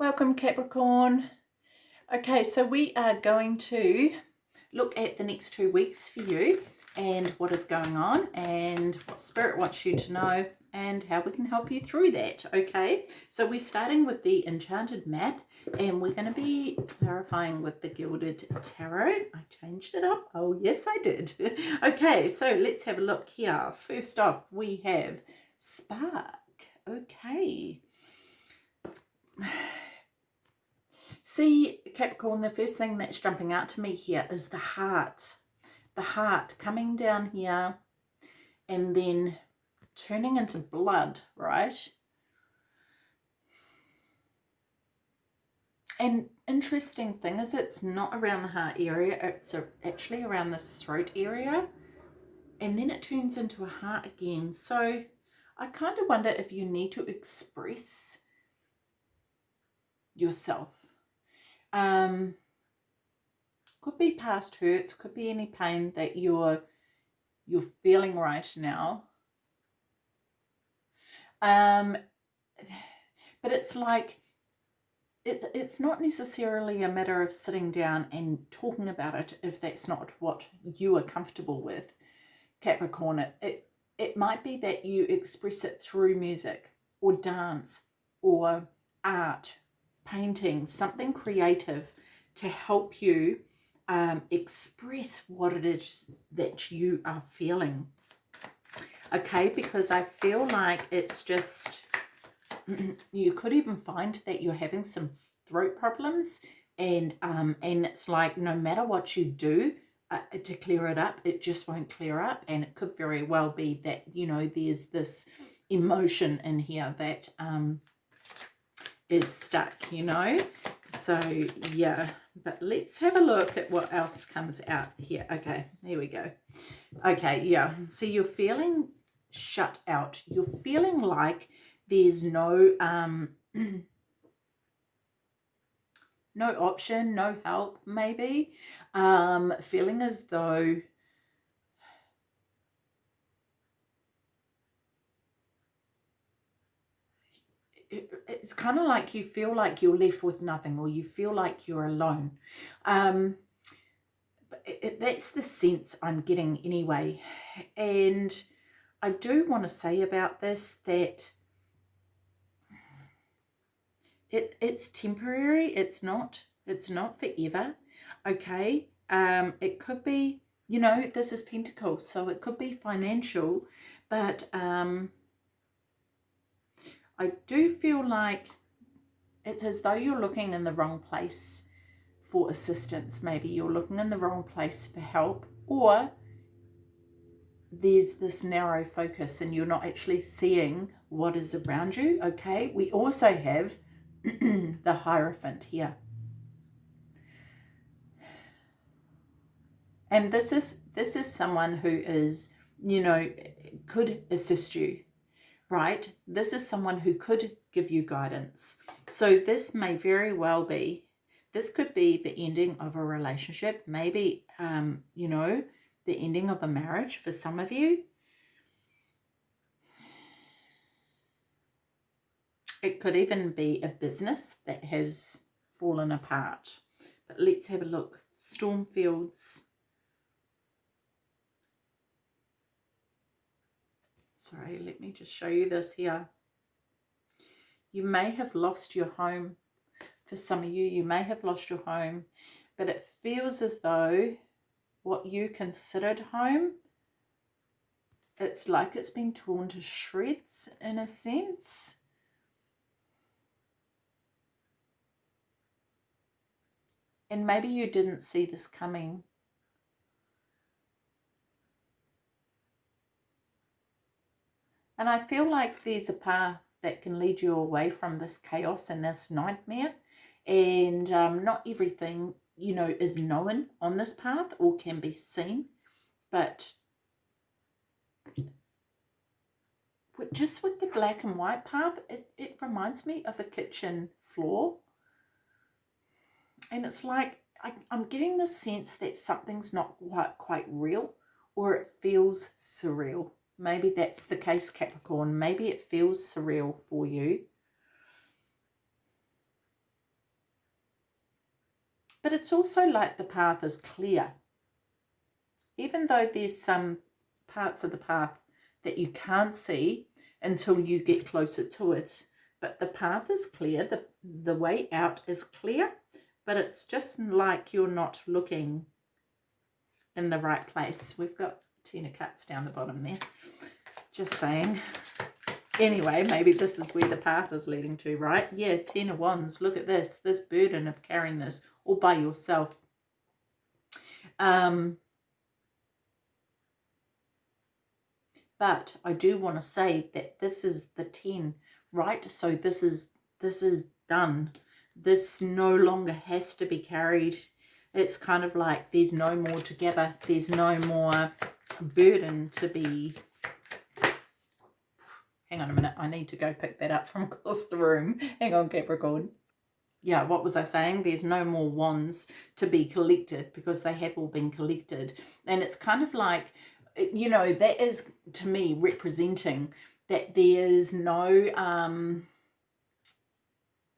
Welcome Capricorn. Okay, so we are going to look at the next two weeks for you and what is going on and what Spirit wants you to know and how we can help you through that. Okay, so we're starting with the Enchanted map and we're going to be clarifying with the Gilded Tarot. I changed it up. Oh, yes, I did. okay, so let's have a look here. First off, we have Spark. Okay. See, Capricorn, the first thing that's jumping out to me here is the heart. The heart coming down here and then turning into blood, right? And interesting thing is it's not around the heart area, it's actually around this throat area. And then it turns into a heart again. So I kind of wonder if you need to express yourself um, could be past hurts, could be any pain that you're you're feeling right now. Um, but it's like it's it's not necessarily a matter of sitting down and talking about it if that's not what you are comfortable with, Capricorn. It it, it might be that you express it through music or dance or art painting, something creative to help you um, express what it is that you are feeling. Okay, because I feel like it's just, you could even find that you're having some throat problems and um, and it's like no matter what you do uh, to clear it up, it just won't clear up. And it could very well be that, you know, there's this emotion in here that um, is stuck, you know. So, yeah. But let's have a look at what else comes out here. Okay, here we go. Okay, yeah. So you're feeling shut out. You're feeling like there's no... um no option, no help, maybe. Um, feeling as though it's kind of like you feel like you're left with nothing or you feel like you're alone. Um, it, it, that's the sense I'm getting anyway. And I do want to say about this that it, it's temporary. It's not, it's not forever. Okay. Um, it could be, you know, this is Pentacles, so it could be financial, but, um, I do feel like it's as though you're looking in the wrong place for assistance. Maybe you're looking in the wrong place for help or there's this narrow focus and you're not actually seeing what is around you. Okay, we also have the Hierophant here. And this is this is someone who is, you know, could assist you right? This is someone who could give you guidance. So this may very well be, this could be the ending of a relationship, maybe, um, you know, the ending of a marriage for some of you. It could even be a business that has fallen apart. But let's have a look. Stormfields sorry let me just show you this here. You may have lost your home. For some of you you may have lost your home but it feels as though what you considered home it's like it's been torn to shreds in a sense. And maybe you didn't see this coming And I feel like there's a path that can lead you away from this chaos and this nightmare. And um, not everything, you know, is known on this path or can be seen. But just with the black and white path, it, it reminds me of a kitchen floor. And it's like, I, I'm getting the sense that something's not quite, quite real or it feels surreal. Maybe that's the case, Capricorn. Maybe it feels surreal for you. But it's also like the path is clear. Even though there's some parts of the path that you can't see until you get closer to it. But the path is clear, the, the way out is clear, but it's just like you're not looking in the right place. We've got Ten of Cups down the bottom there. Just saying. Anyway, maybe this is where the path is leading to, right? Yeah, Ten of Wands. Look at this. This burden of carrying this all by yourself. Um, but I do want to say that this is the 10, right? So this is this is done. This no longer has to be carried. It's kind of like there's no more together. There's no more burden to be hang on a minute I need to go pick that up from across the room. Hang on Capricorn yeah what was I saying? There's no more wands to be collected because they have all been collected. And it's kind of like you know that is to me representing that there's no um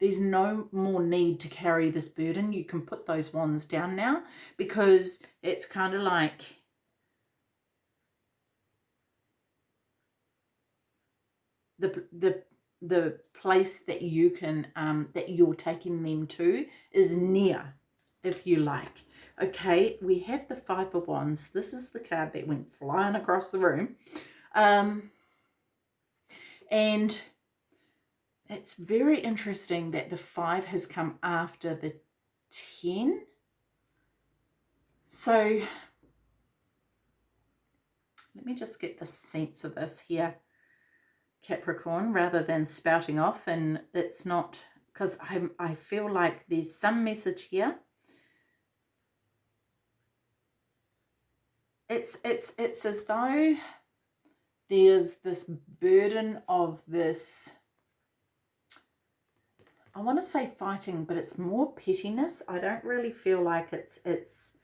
there's no more need to carry this burden. You can put those wands down now because it's kind of like the the the place that you can um that you're taking them to is near if you like. Okay we have the five of wands. This is the card that went flying across the room. Um and it's very interesting that the five has come after the 10 so let me just get the sense of this here Capricorn rather than spouting off and it's not because I, I feel like there's some message here. It's it's it's as though there's this burden of this I want to say fighting but it's more pettiness. I don't really feel like it's it's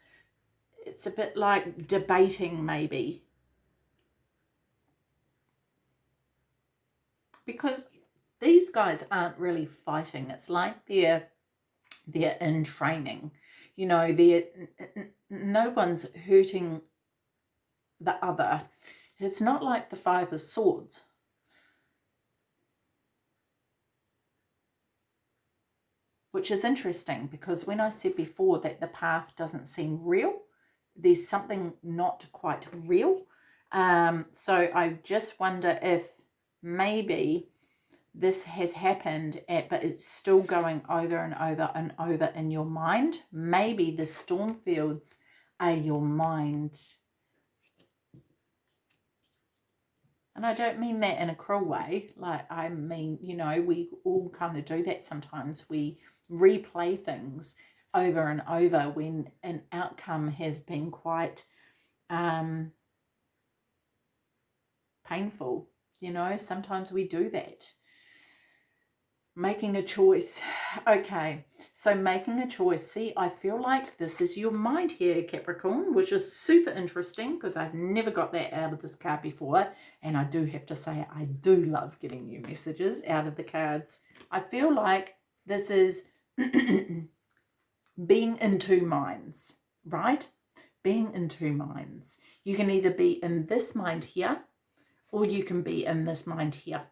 it's a bit like debating maybe because these guys aren't really fighting. It's like they're they're in training. You know, they're no one's hurting the other. It's not like the Five of Swords. Which is interesting because when I said before that the path doesn't seem real, there's something not quite real. Um, so I just wonder if maybe this has happened at, but it's still going over and over and over in your mind. Maybe the storm fields are your mind. And I don't mean that in a cruel way. Like, I mean, you know, we all kind of do that sometimes. We replay things over and over when an outcome has been quite um, painful you know, sometimes we do that. Making a choice. Okay, so making a choice. See, I feel like this is your mind here, Capricorn, which is super interesting because I've never got that out of this card before. And I do have to say, I do love getting new messages out of the cards. I feel like this is being in two minds, right? Being in two minds. You can either be in this mind here or you can be in this mind here.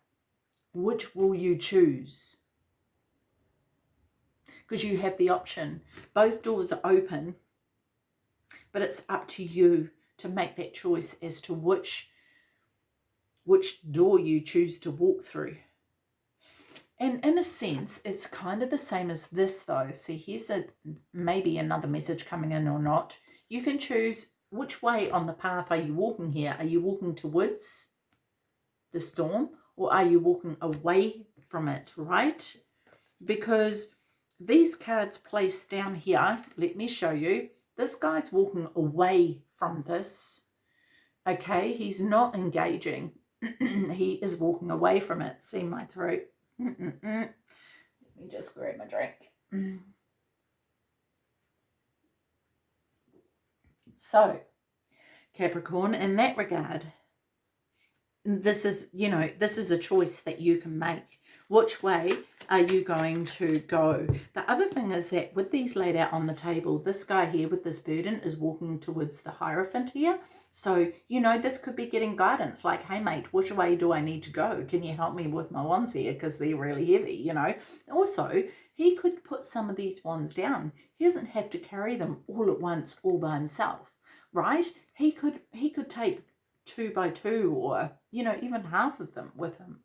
Which will you choose? Because you have the option. Both doors are open, but it's up to you to make that choice as to which, which door you choose to walk through. And in a sense, it's kind of the same as this though. See, here's a maybe another message coming in or not. You can choose which way on the path are you walking here. Are you walking towards the storm or are you walking away from it, right? Because these cards placed down here, let me show you, this guy's walking away from this, okay? He's not engaging. he is walking away from it. See my throat? Let me just grab my drink. So, Capricorn, in that regard, this is, you know, this is a choice that you can make. which way are you going to go? The other thing is that with these laid out on the table, this guy here with this burden is walking towards the Hierophant here. So, you know, this could be getting guidance like, hey, mate, which way do I need to go? Can you help me with my wands here? Because they're really heavy, you know. Also, he could put some of these wands down. He doesn't have to carry them all at once all by himself, right? He could, he could take two by two or, you know, even half of them with him,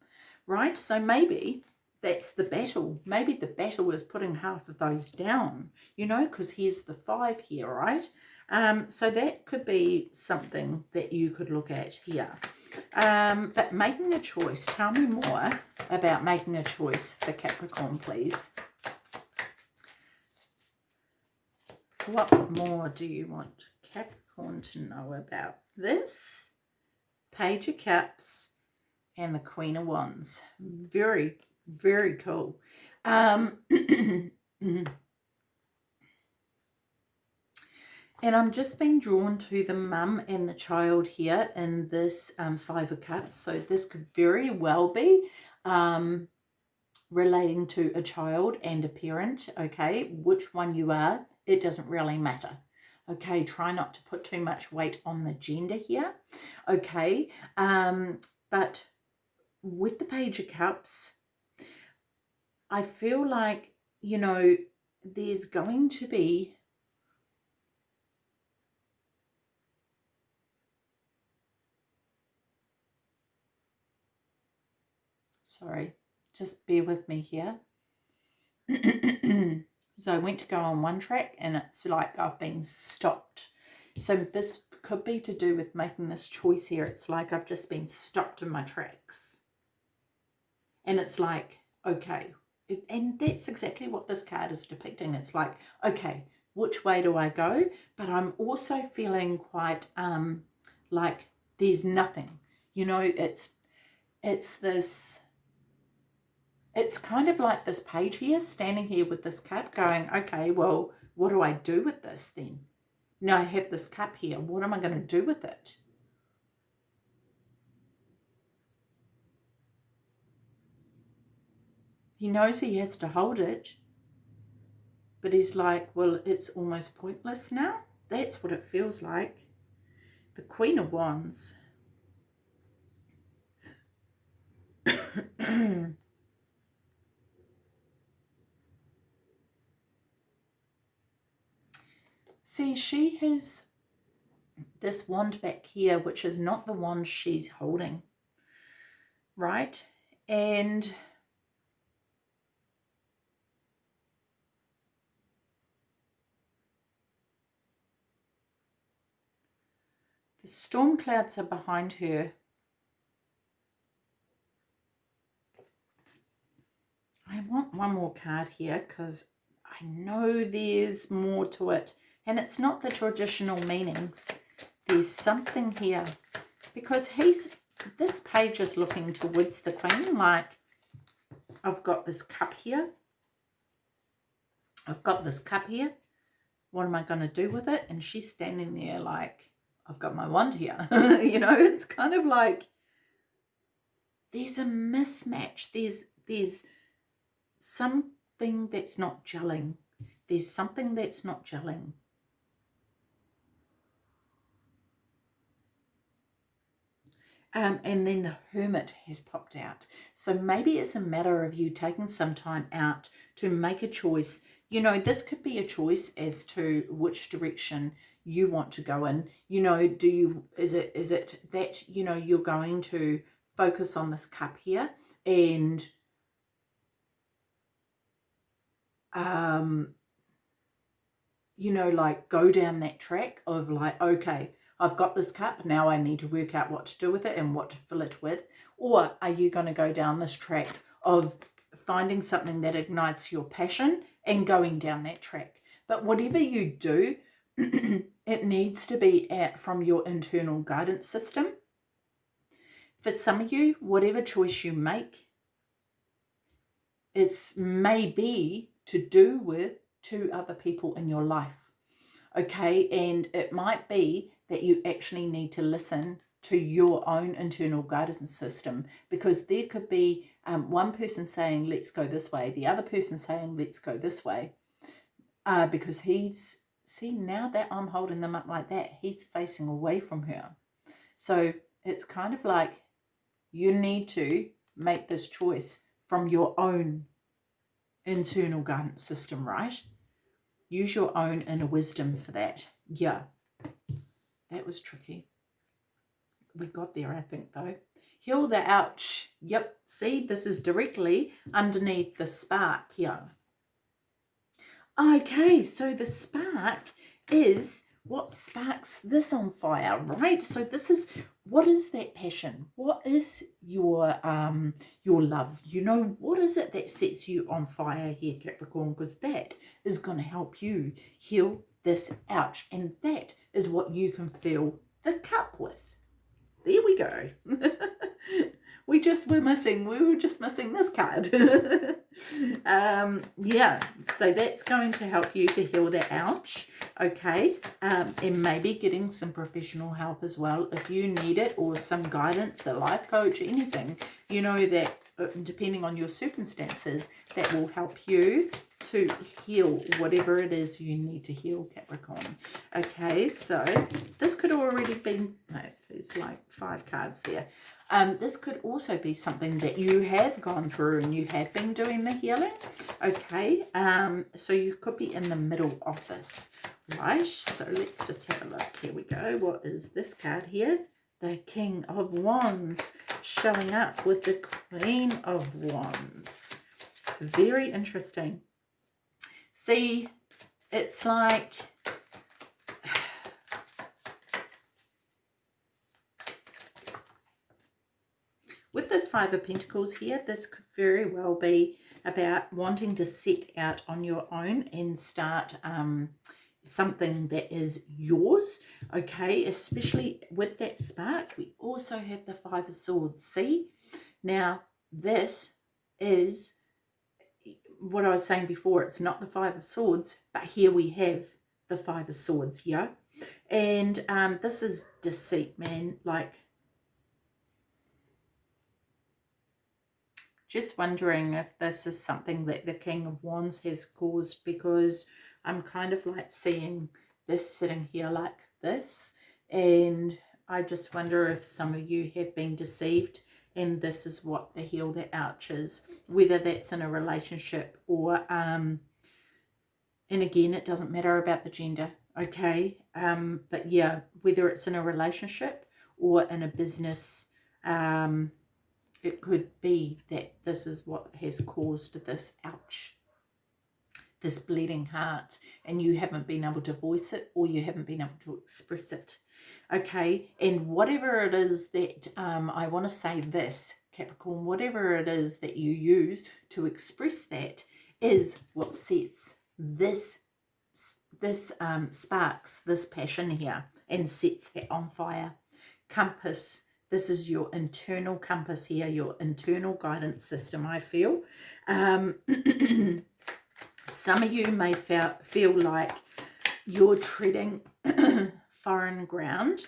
right? So maybe that's the battle. Maybe the battle is putting half of those down, you know, because here's the five here, right? Um, so that could be something that you could look at here. Um, but making a choice, tell me more about making a choice for Capricorn, please. What more do you want Capricorn to know about this? Page of Cups and the Queen of Wands. Very very cool. Um, and I'm just being drawn to the mum and the child here in this um, Five of Cups. So this could very well be um, relating to a child and a parent, okay? Which one you are, it doesn't really matter. Okay, try not to put too much weight on the gender here, okay? Um, but with the Page of Cups, I feel like, you know, there's going to be sorry, just bear with me here. so I went to go on one track and it's like I've been stopped. So this could be to do with making this choice here. It's like I've just been stopped in my tracks. And it's like, okay, and that's exactly what this card is depicting. It's like, okay, which way do I go? But I'm also feeling quite um, like there's nothing. You know, it's it's this, it's kind of like this page here, standing here with this cup going, okay, well, what do I do with this then? Now I have this cup here. What am I going to do with it? He knows he has to hold it, but he's like, well, it's almost pointless now. That's what it feels like. The Queen of Wands. See, she has this wand back here, which is not the wand she's holding, right? And The storm clouds are behind her. I want one more card here because I know there's more to it. And it's not the traditional meanings. There's something here. Because he's, this page is looking towards the queen. Like, I've got this cup here. I've got this cup here. What am I going to do with it? And she's standing there like, I've got my wand here. you know, it's kind of like there's a mismatch. There's there's something that's not gelling. There's something that's not gelling. Um, and then the hermit has popped out. So maybe it's a matter of you taking some time out to make a choice. You know, this could be a choice as to which direction you want to go in you know do you is it is it that you know you're going to focus on this cup here and um you know like go down that track of like okay I've got this cup now I need to work out what to do with it and what to fill it with or are you going to go down this track of finding something that ignites your passion and going down that track but whatever you do it needs to be at from your internal guidance system. For some of you, whatever choice you make, it's maybe to do with two other people in your life. Okay, and it might be that you actually need to listen to your own internal guidance system because there could be um, one person saying, let's go this way, the other person saying, let's go this way, uh, because he's, see, now that I'm holding them up like that, he's facing away from her. So it's kind of like you need to make this choice from your own internal guidance system, right? Use your own inner wisdom for that. Yeah, that was tricky. We got there, I think, though. Heal the ouch. Yep, see, this is directly underneath the spark here. Okay, so the spark is what sparks this on fire, right? So this is, what is that passion? What is your, um, your love? You know, what is it that sets you on fire here, Capricorn? Because that is going to help you heal this ouch. And that is what you can fill the cup with. There we go. we just were missing, we were just missing this card. um, yeah, so that's going to help you to heal that ouch, okay? Um, and maybe getting some professional help as well if you need it or some guidance, a life coach, anything. You know that depending on your circumstances, that will help you to heal whatever it is you need to heal, Capricorn. Okay, so this could already be, no, there's like five cards there. Um, this could also be something that you have gone through and you have been doing the healing. Okay, um, so you could be in the middle of this, right? So let's just have a look. Here we go. What is this card here? The King of Wands showing up with the Queen of Wands. Very interesting. See, it's like With this Five of Pentacles here, this could very well be about wanting to set out on your own and start um, something that is yours, okay? Especially with that spark, we also have the Five of Swords, see? Now, this is what I was saying before, it's not the Five of Swords, but here we have the Five of Swords, yeah? And um, this is deceit, man. Like, Just wondering if this is something that the King of Wands has caused because I'm kind of like seeing this sitting here like this. And I just wonder if some of you have been deceived and this is what the heal that ouch is. Whether that's in a relationship or, um, and again, it doesn't matter about the gender, okay? Um, but yeah, whether it's in a relationship or in a business um, it could be that this is what has caused this ouch this bleeding heart and you haven't been able to voice it or you haven't been able to express it. Okay? And whatever it is that um, I want to say this Capricorn whatever it is that you use to express that is what sets this this um, sparks this passion here and sets that on fire. Compass this is your internal compass here, your internal guidance system, I feel. Um, some of you may feel, feel like you're treading foreign ground.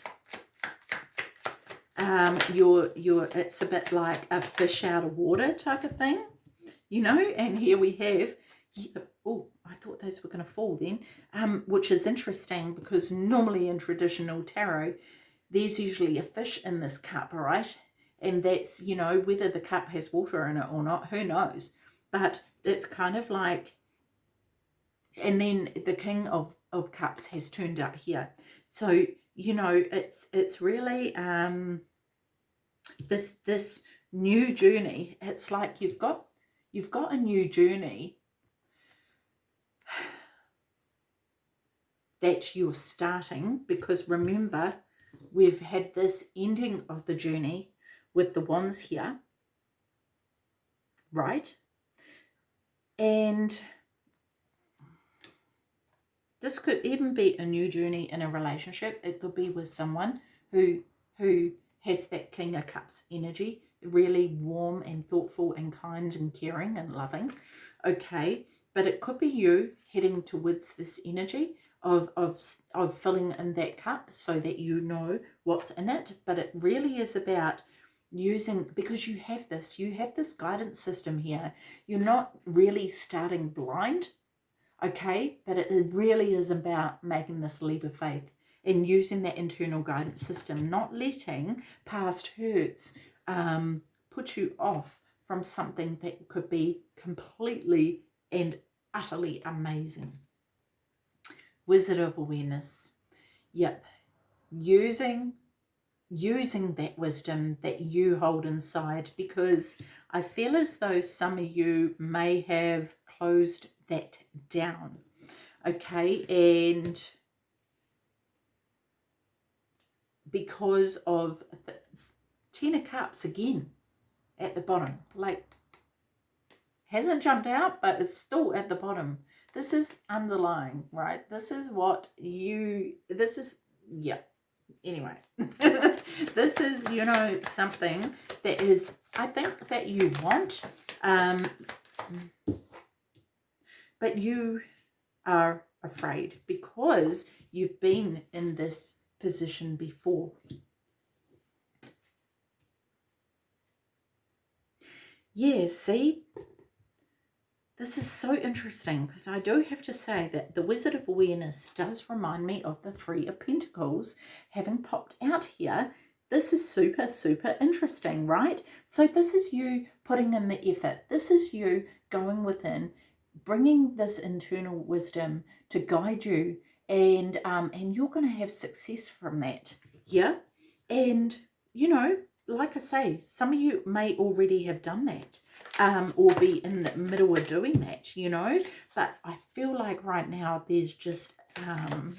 Um, you're, you're, it's a bit like a fish out of water type of thing, you know, and here we have, oh, I thought those were going to fall then, um, which is interesting because normally in traditional tarot, there's usually a fish in this cup, right? And that's, you know, whether the cup has water in it or not, who knows? But it's kind of like, and then the King of, of Cups has turned up here. So, you know, it's, it's really, um, this, this new journey, it's like you've got, you've got a new journey that you're starting because remember we've had this ending of the journey with the wands here, right? And this could even be a new journey in a relationship. It could be with someone who who has that King of Cups energy, really warm and thoughtful and kind and caring and loving. Okay, but it could be you heading towards this energy of, of, of filling in that cup so that you know what's in it. But it really is about using because you have this you have this guidance system here you're not really starting blind okay? But it really is about making this leap of faith and using that internal guidance system not letting past hurts um, put you off from something that could be completely and utterly amazing. Wizard of awareness. Yep. Using using that wisdom that you hold inside because I feel as though some of you may have closed that down. Okay, and because of the Ten of Cups again at the bottom, like hasn't jumped out, but it's still at the bottom. This is underlying, right? This is what you, this is, yeah, anyway this is you know something that is i think that you want um but you are afraid because you've been in this position before yeah see this is so interesting because I do have to say that the Wizard of Awareness does remind me of the Three of Pentacles having popped out here. This is super, super interesting, right? So this is you putting in the effort. This is you going within, bringing this internal wisdom to guide you and, um, and you're going to have success from that. Yeah. And, you know, like I say, some of you may already have done that um, or be in the middle of doing that, you know. But I feel like right now there's just... Um,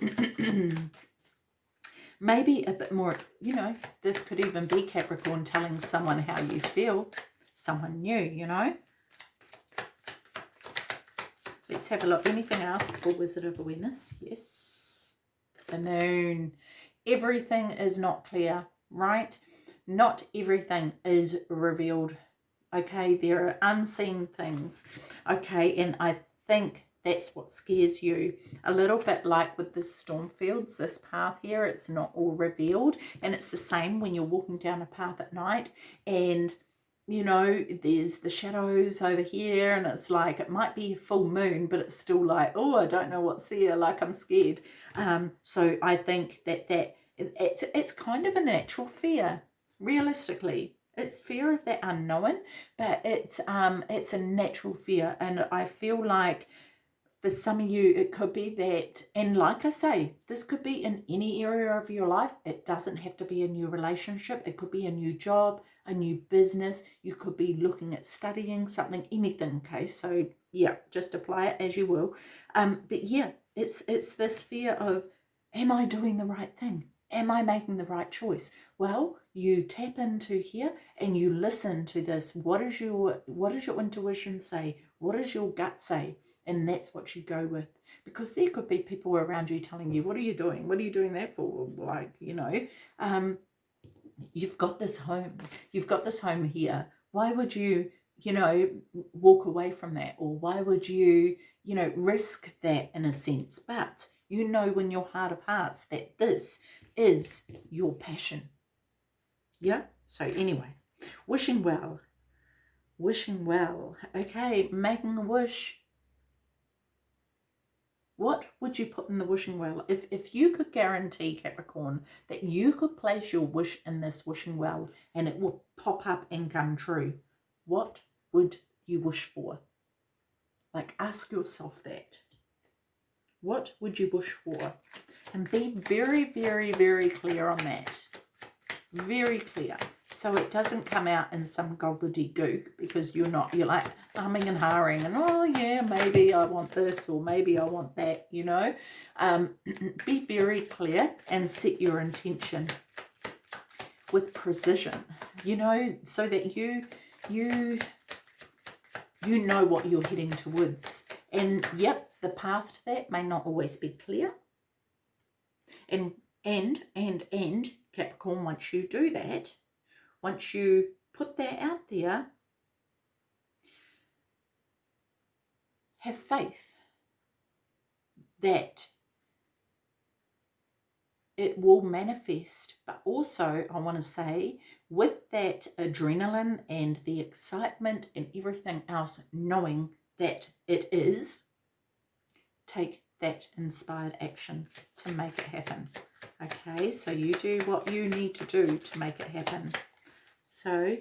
maybe a bit more, you know, this could even be Capricorn telling someone how you feel, someone new, you know. Let's have a look. Anything else for Wizard of Awareness? Yes. The moon everything is not clear, right? Not everything is revealed, okay? There are unseen things, okay? And I think that's what scares you a little bit like with the storm fields this path here it's not all revealed and it's the same when you're walking down a path at night and you know there's the shadows over here and it's like it might be a full moon but it's still like oh i don't know what's there like i'm scared. Um so i think that that it's it's kind of a natural fear realistically. It's fear of that unknown but it's um it's a natural fear. And i feel like for some of you it could be that and like i say this could be in any area of your life. It doesn't have to be a new relationship. It could be a new job a new business you could be looking at studying something anything okay so yeah just apply it as you will um but yeah it's it's this fear of am i doing the right thing am I making the right choice? Well, you tap into here and you listen to this. What is your what does your intuition say? What does your gut say? And that's what you go with. Because there could be people around you telling you, what are you doing? What are you doing that for? Like, you know, um, you've got this home. You've got this home here. Why would you, you know, walk away from that? Or why would you, you know, risk that in a sense? But you know in your heart of hearts that this is your passion. Yeah? So anyway, wishing well. Wishing well. Okay, making a wish. What would you put in the wishing well? If, if you could guarantee, Capricorn, that you could place your wish in this wishing well and it will pop up and come true, what would you wish for? Like, ask yourself that. What would you wish for? And be very, very, very clear on that. Very clear. So it doesn't come out in some gobbledygook because you're not, you're like humming and harring and, oh yeah, maybe I want this or maybe I want that, you know. Um, be very clear and set your intention with precision, you know, so that you, you, you know what you're heading towards. And yep, the path to that may not always be clear. And, and, and, and, Capricorn, once you do that, once you put that out there, have faith that it will manifest. But also, I want to say, with that adrenaline and the excitement and everything else, knowing that it is, take that inspired action to make it happen. Okay, so you do what you need to do to make it happen. So,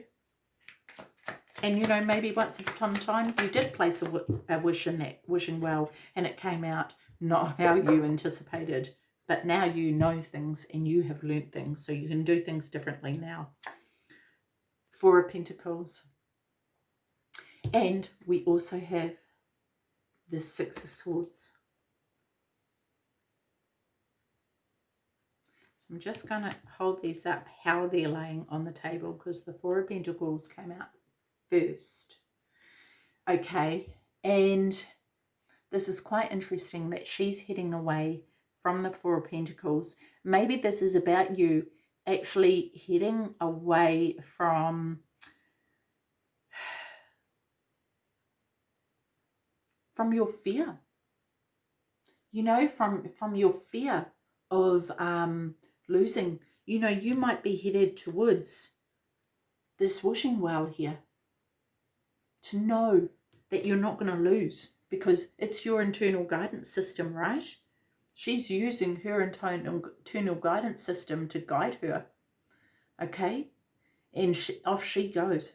and you know, maybe once upon a time you did place a, wish in that wishing well and it came out not how you anticipated. But now you know things and you have learnt things, so you can do things differently now. Four of Pentacles. And we also have the Six of Swords. I'm just going to hold these up how they're laying on the table because the Four of Pentacles came out first. Okay, and this is quite interesting that she's heading away from the Four of Pentacles. Maybe this is about you actually heading away from from your fear. You know, from from your fear of um, losing. You know, you might be headed towards this wishing well here. To know that you're not going to lose because it's your internal guidance system, right? She's using her internal, internal guidance system to guide her. Okay? And she, off she goes.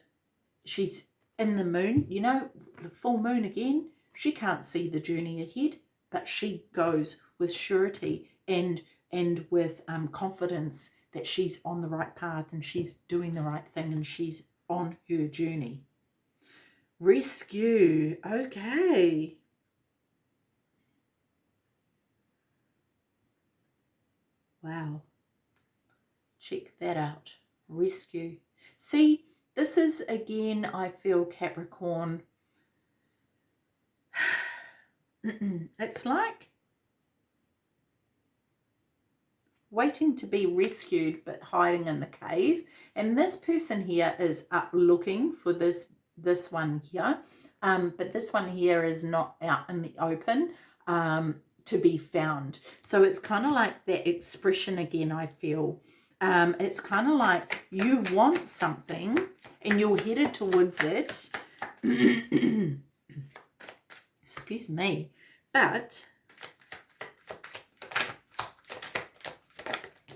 She's in the moon, you know, the full moon again. She can't see the journey ahead, but she goes with surety and and with um, confidence that she's on the right path and she's doing the right thing and she's on her journey. Rescue. Okay. Wow. Check that out. Rescue. See, this is again, I feel Capricorn. it's like waiting to be rescued but hiding in the cave. And this person here is up looking for this, this one here. Um, but this one here is not out in the open um, to be found. So it's kind of like that expression again, I feel. Um, it's kind of like you want something and you're headed towards it. Excuse me. But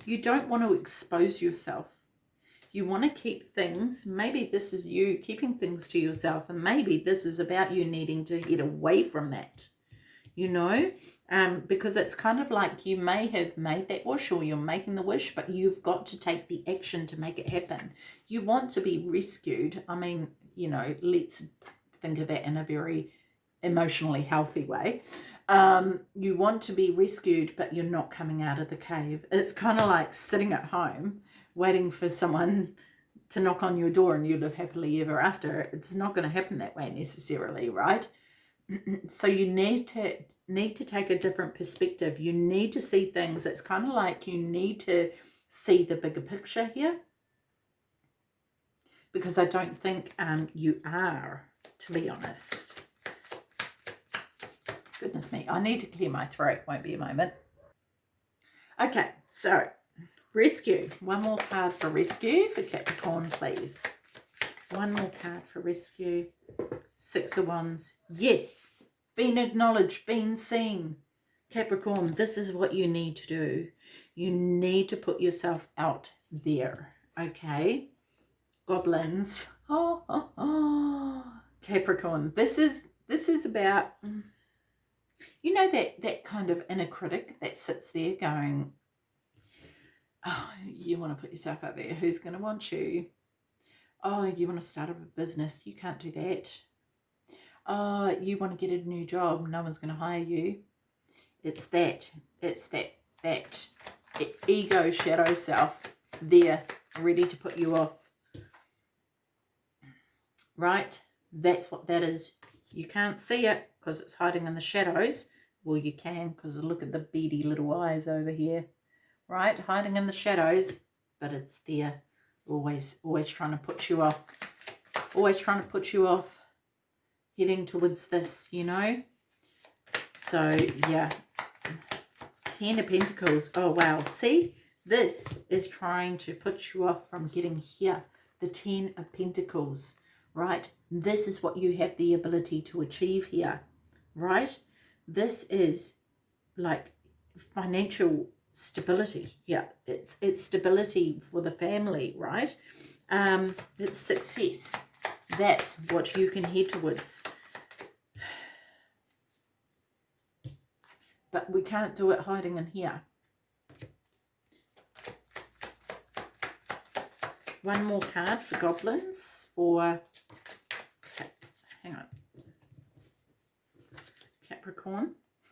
you don't want to expose yourself. You want to keep things, maybe this is you keeping things to yourself and maybe this is about you needing to get away from that, you know, um, because it's kind of like you may have made that wish or you're making the wish, but you've got to take the action to make it happen. You want to be rescued. I mean, you know, let's think of that in a very emotionally healthy way um, you want to be rescued, but you're not coming out of the cave. It's kind of like sitting at home waiting for someone to knock on your door and you live happily ever after. It's not going to happen that way necessarily, right? so you need to need to take a different perspective. You need to see things. It's kind of like you need to see the bigger picture here. Because I don't think um, you are, to be honest. Goodness me, I need to clear my throat. Won't be a moment. Okay, so rescue. One more card for rescue for Capricorn, please. One more card for rescue. Six of Wands. Yes, been acknowledged, been seen. Capricorn, this is what you need to do. You need to put yourself out there, okay? Goblins. Oh, oh, oh. Capricorn, this is this is about you know that that kind of inner critic that sits there going oh you want to put yourself out there. Who's going to want you? Oh you want to start up a business. You can't do that. Oh you want to get a new job. No one's going to hire you. It's that it's that that ego shadow self there ready to put you off. Right? That's what that is. You can't see it because it's hiding in the shadows. Well, you can because look at the beady little eyes over here. Right, hiding in the shadows, but it's there. Always, always trying to put you off. Always trying to put you off heading towards this, you know. So, yeah. Ten of Pentacles. Oh, wow. See? This is trying to put you off from getting here. The Ten of Pentacles, right? This is what you have the ability to achieve here, right? This is like financial stability. Yeah, it's it's stability for the family, right? Um, it's success. That's what you can head towards. But we can't do it hiding in here. One more card for goblins for, okay, hang on,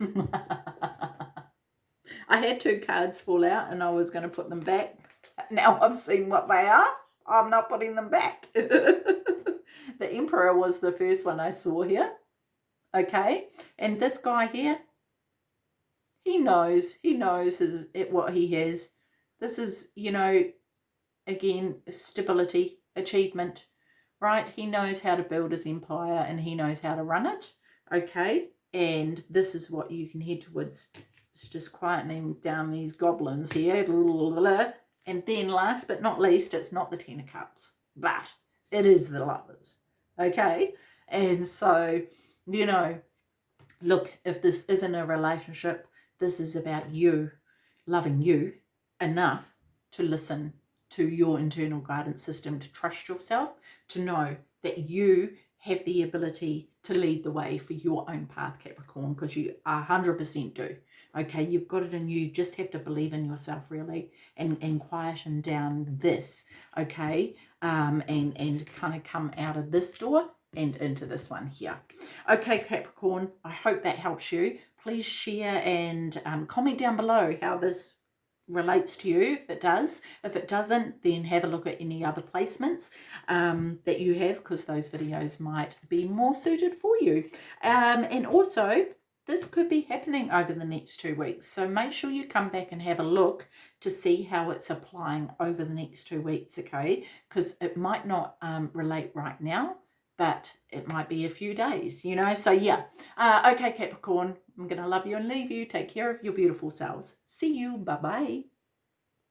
I had two cards fall out and I was going to put them back. Now I've seen what they are. I'm not putting them back. the Emperor was the first one I saw here. Okay. And this guy here, he knows. He knows his what he has. This is, you know, again, stability, achievement, right? He knows how to build his empire and he knows how to run it. Okay. And this is what you can head towards. It's just quietening down these goblins here. And then last but not least, it's not the Ten of Cups, but it is the lovers. Okay? And so, you know, look, if this isn't a relationship, this is about you loving you enough to listen to your internal guidance system, to trust yourself, to know that you have the ability to lead the way for your own path, Capricorn, because you 100% do. Okay, you've got it in you. Just have to believe in yourself, really, and, and quieten down this, okay, um, and, and kind of come out of this door and into this one here. Okay, Capricorn, I hope that helps you. Please share and um, comment down below how this relates to you if it does. If it doesn't then have a look at any other placements um, that you have because those videos might be more suited for you. Um, and also this could be happening over the next two weeks so make sure you come back and have a look to see how it's applying over the next two weeks okay? Because it might not um, relate right now but it might be a few days, you know. So yeah, uh, okay, Capricorn, I'm going to love you and leave you. Take care of your beautiful selves. See you. Bye-bye.